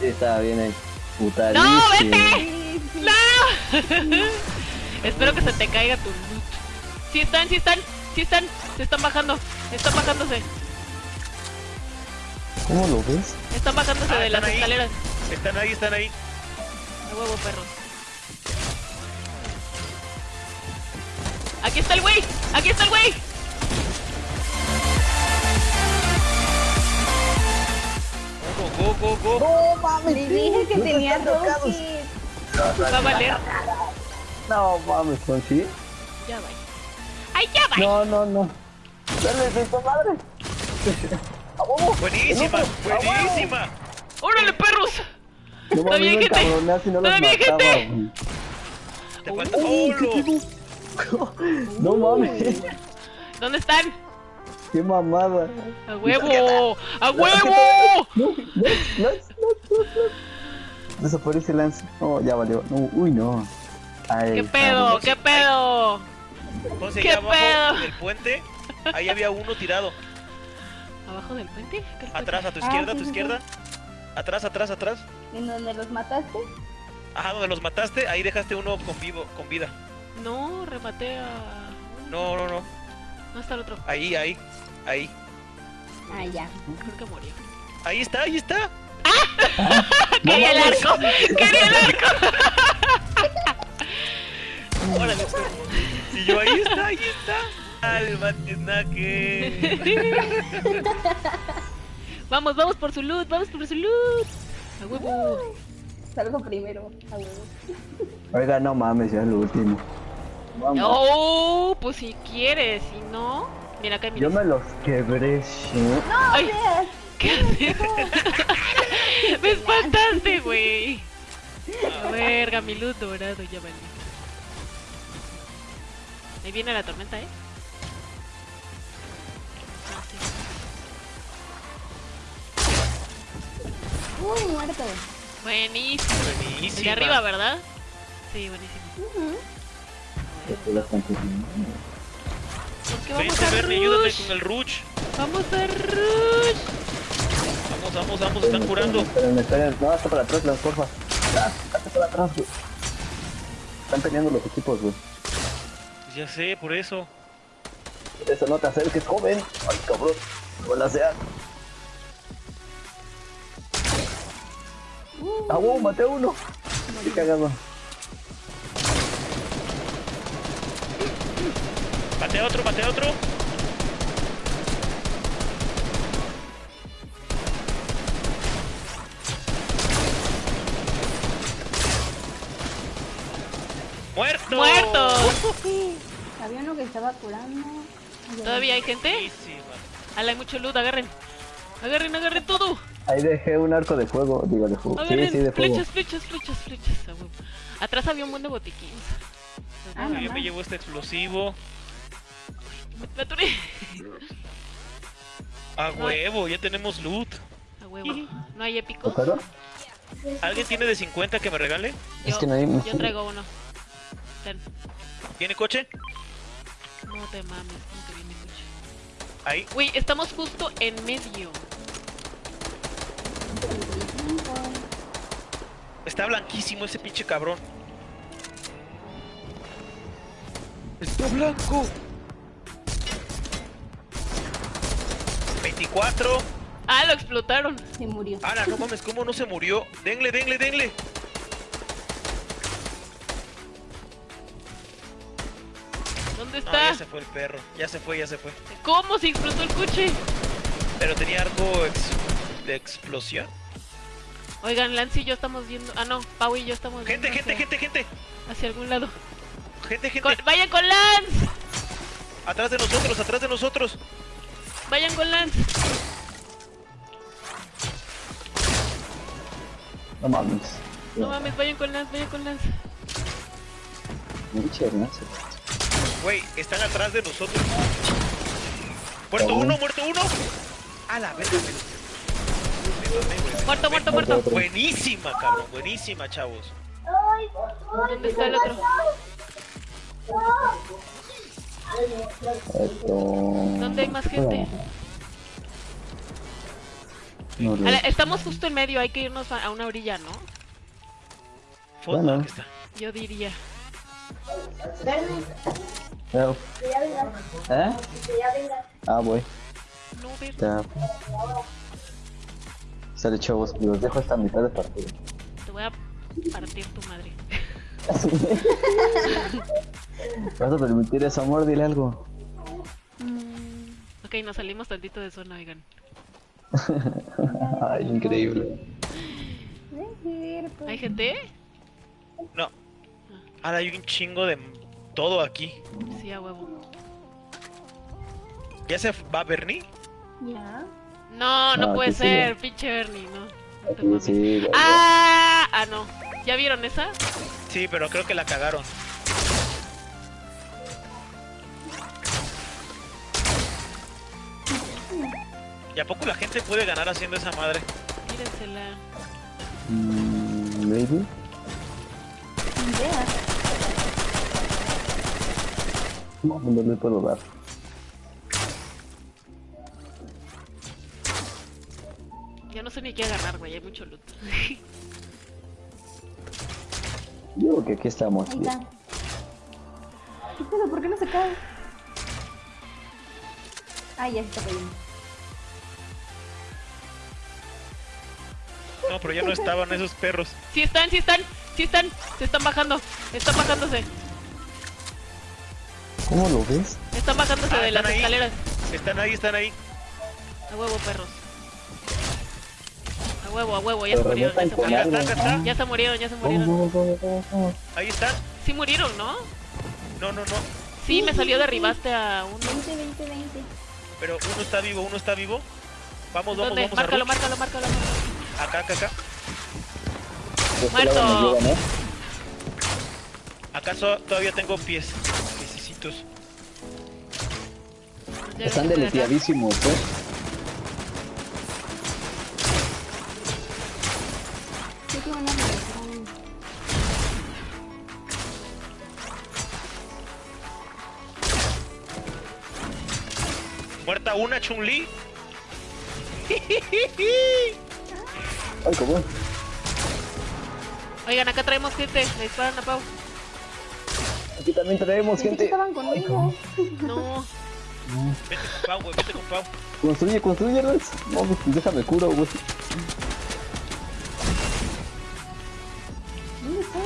Sí, estaba bien putadísimo. ¡No, vete! ¡No! Espero que se te caiga tu loot. Sí están, sí están, sí están. Se están bajando. Están bajándose. ¿Cómo lo ves? Están bajándose Ah, de están las ahí. escaleras. Están ahí, están ahí. A huevo, perros. Aquí está el güey. Aquí está el güey. Go, go. No mames. Le dije que no tenía rocket. Va a valer. No mames, Conchi. Ya va. ¡Ay, ya va! No, no, no. Dale, de tu madre. Buenísima, buenísima. ¡Órale, perros! No Todavía hay gente. si no Todavía hay mataba. gente. Te falta solo. No mames. ¿Dónde están? Qué mamada. ¡A huevo! ¡A huevo! No, no, no, no, no, no. Desaparece Lance. No, ya valió. No, uy, no. Ay, ¿Qué pedo? ¿Qué pedo? Entonces ¿Qué abajo pedo? del puente, ahí había uno tirado. ¿Abajo del puente? ¿Qué es Atrás, a tu Ah, izquierda, a tu sí, izquierda. Atrás, atrás, atrás. ¿En donde los mataste? Ajá, donde los mataste, ahí dejaste uno con vivo, con vida. No, rematé a... No, no, no. ¿Dónde está el otro? Ahí, ahí, ahí. Ah, ya. Creo que murió. Ahí está, ahí está. ¡Quería el arco! ¡Quería el arco! Órale. Y yo, ahí está, ahí está. Snake. Vamos, vamos por su loot, vamos por su loot. A huevo. Salgo primero, a huevo. Oiga, no mames, ya es lo último. Vamos. Oh, pues si quieres, si no. Mira acá hay Yo me los quebré, sí. Ay, ¿qué haces? Me espantaste, güey. A verga, mi loot dorado ya valió. Ahí viene la tormenta, ¿eh? Ah, sí. Uy, muerto. Buenísimo. El de arriba, ¿verdad? Sí, buenísimo. Ujú. ¿Por vamos Vente, a Bernie, ayúdame rush? con el Ruch. Vamos a rush. Vamos, vamos, vamos, están curando. Esperen, esperen. No, hasta para atrás, Lance, porfa. Hasta para atrás, güey. Están peleando los equipos, güey. Ya sé, por eso. Eso no te acerques, joven. Ay, cabrón. Hola, sea. Ah, wow, maté a uno. Qué cagado. Mate a otro, mate a otro. ¡Muerto! ¡Muerto! Había uno que estaba curando. Ya. ¿Todavía hay gente? Buenísima. Ala, hay mucho loot, agarren. Agarren, agarren todo. Ahí dejé un arco de fuego. Digo, de fuego. Sí, Agarren sí, de fuego. flechas, flechas, flechas, flechas. Atrás había un buen de botiquines. Ah, Yo me llevo este explosivo. Me atoré. A huevo, ya tenemos loot. A huevo. ¿No hay épicos? ¿Alguien tiene de 50 que me regale? Es Yo, que no hay- yo traigo uno. Ten. ¿Tiene coche? No te mames, como que viene coche. Ahí. Uy, estamos justo en medio. Está blanquísimo ese pinche cabrón. Está blanco. 24. Ah, lo explotaron. Se murió. Ala, no mames, ¿cómo no se murió? Denle, denle, denle. ¿Dónde No, está? ya se fue el perro. Ya se fue, ya se fue. ¿Cómo se explotó el coche? Pero tenía arco ex- de explosión. Oigan, Lance y yo estamos viendo. Ah, no, Pau y yo estamos Gente, viendo gente, hacia, gente, gente. hacia algún lado. Gente, gente. Con- vayan con Lance. Atrás de nosotros, atrás de nosotros. Vayan con Lance. No mames. No mames, vayan con Lance, vayan con Lance. Muchas gracias. Güey, están atrás de nosotros. Muerto uno, muerto uno. A la verga. Muerto, muerto, Muerto. Buenísima, cabrón. Buenísima, chavos. ¿Dónde está el otro? Esto... ¿Dónde hay más gente? No, no. Ale, estamos justo en medio, hay que irnos a una orilla, ¿no? Bueno. está. Yo diría. Chao. ¿Eh? Ah, voy. No. Chao. Sale chavos, los dejo hasta mitad de partido. Te voy a partir tu madre. ¿Vas a permitir eso, amor? Dile algo. Ok, nos salimos tantito de zona, oigan. Ay, increíble. ¿Hay gente? No. Ahora hay un chingo de todo aquí. Sí, a huevo. ¿Ya se va Bernie? Ya. No, no No, puede ser, pinche Bernie, no. No te sí, ¡Ah! Ah, no. ¿Ya vieron esa? Sí, pero creo que la cagaron. ¿Y a poco la gente puede ganar haciendo esa madre? Mírensela. Mm, maybe. No, no le puedo dar. Ya no sé ni qué agarrar, güey, hay mucho loot. Yo creo que aquí estamos. Ahí está. ¿Qué pedo? ¿Por qué no se cae? Ay, ya se está cayendo. No, pero ya no estaban esos perros. Sí están, sí están, sí están. Se están bajando. Están bajándose. ¿Cómo lo ves? Están bajándose Ah, de las ahí. escaleras. Están ahí, están ahí. A huevo, perros. A huevo, a huevo, ya se murieron, ya se murieron. Acá está, acá está. Ya se murieron, ya se murieron. Ahí están. Sí murieron, ¿no? No, no, no. Sí, me salió derribaste a uno. 20, 20, 20. Pero uno está vivo, uno está vivo. Vamos, vamos, vamos Márcalo, márcalo, márcalo. Acá, acá, acá. Este Muerto. ¿Acaso todavía tengo pies? Piececitos. Están deleteadísimos, ¿eh? Muerta una, Chun-Li. Ay, ¿cómo? Oigan, acá traemos gente. Le disparan a Pau. Aquí también traemos gente. estaban conmigo. No. Vete con Pau, güey, vete con Pau. Construye, construye, Rex. No, pues déjame curo, güey. ¿Dónde está?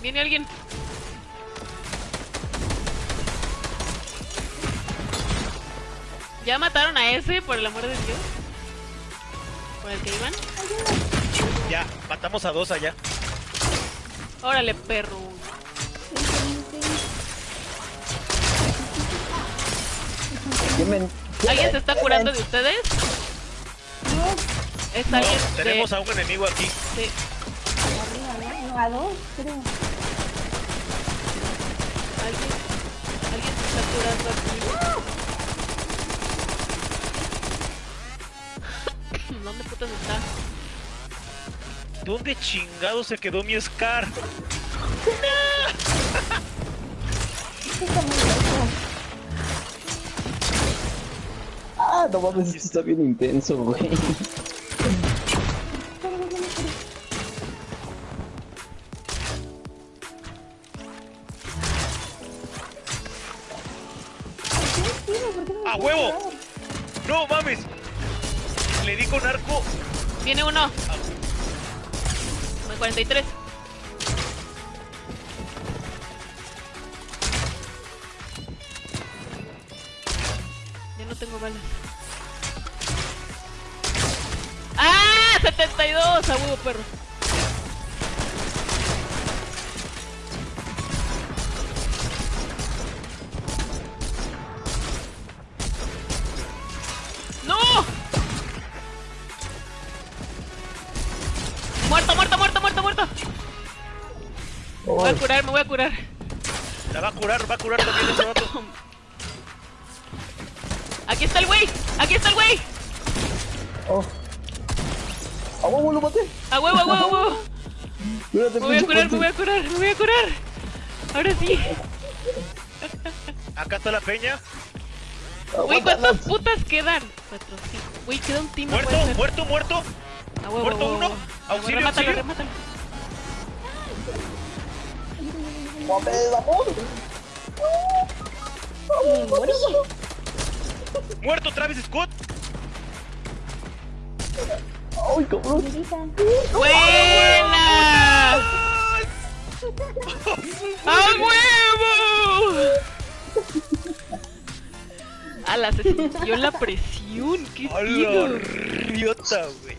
Viene alguien. ¿Ya mataron a ese, por el amor de Dios? ¿Por el que iban? Ya, matamos a dos allá. Órale, perro. 20, 20. ¿Quién me- quién ¿Alguien se está curando de ustedes? No, Es No, alguien tenemos de... a un enemigo aquí. sí. arriba, ¿no? No, a dos, creo. ¿Alguien, alguien se está curando aquí. ¿Dónde putas está? ¿Dónde chingado se quedó mi Scar? Esto está muy lejos. Ah, no mames, esto está bien intenso, güey. ¿Qué tiene? ¿Por qué no me ¡A huevo! ¡No mames! Le di con arco. Viene uno. Con 43. Ya no tengo balas. ¡Ah! 72 a huevo, perro. Voy a curar, me voy a curar. La va a curar, va a curar también ese vato. Aquí está el güey, aquí está el güey. Oh. ¡A huevo lo maté! A huevo, a huevo, a huevo. Cuídate, Me voy a curar, me voy a curar, me voy a curar. Ahora sí. Acá está la peña. Güey, ¿cuántas putas quedan? Cuatro, cinco. Güey, queda un team. no Muerto, muerto, muerto. A huevo, muerto huevo, uno. huevo. Auxilio, remátalo, auxilio. remátalo. Me morí. Muerto Travis Scott. Ay, cabrón. ¡Buena! ¡A huevo! Ala, se sintió la presión. ¡Qué A la riota, güey.